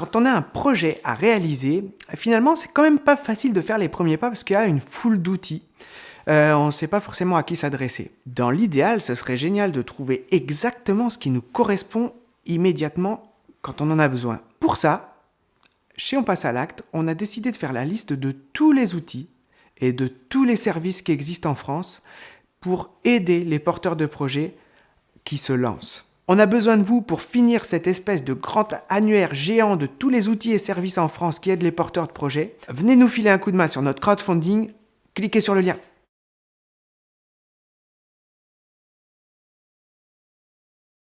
quand on a un projet à réaliser, finalement, c'est quand même pas facile de faire les premiers pas parce qu'il y a une foule d'outils. Euh, on ne sait pas forcément à qui s'adresser. Dans l'idéal, ce serait génial de trouver exactement ce qui nous correspond immédiatement quand on en a besoin. Pour ça, chez On passe à l'acte, on a décidé de faire la liste de tous les outils et de tous les services qui existent en France pour aider les porteurs de projets qui se lancent. On a besoin de vous pour finir cette espèce de grand annuaire géant de tous les outils et services en France qui aident les porteurs de projets. Venez nous filer un coup de main sur notre crowdfunding, cliquez sur le lien.